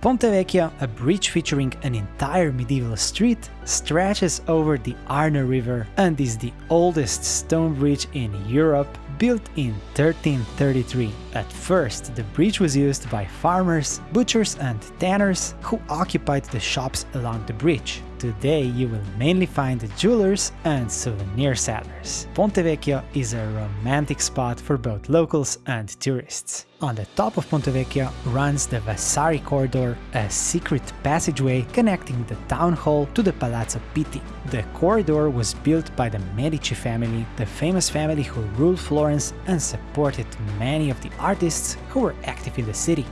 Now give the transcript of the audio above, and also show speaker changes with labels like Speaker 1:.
Speaker 1: Ponte Vecchio, a bridge featuring an entire medieval street, stretches over the Arno River and is the oldest stone bridge in Europe built in 1333. At first, the bridge was used by farmers, butchers and tanners who occupied the shops along the bridge. Today you will mainly find the jewelers and souvenir sellers. Ponte Vecchio is a romantic spot for both locals and tourists. On the top of Ponte Vecchio runs the Vasari Corridor, a secret passageway connecting the town hall to the Palazzo Pitti. The corridor was built by the Medici family, the famous family who ruled Florence and supported many of the artists who were active in the city.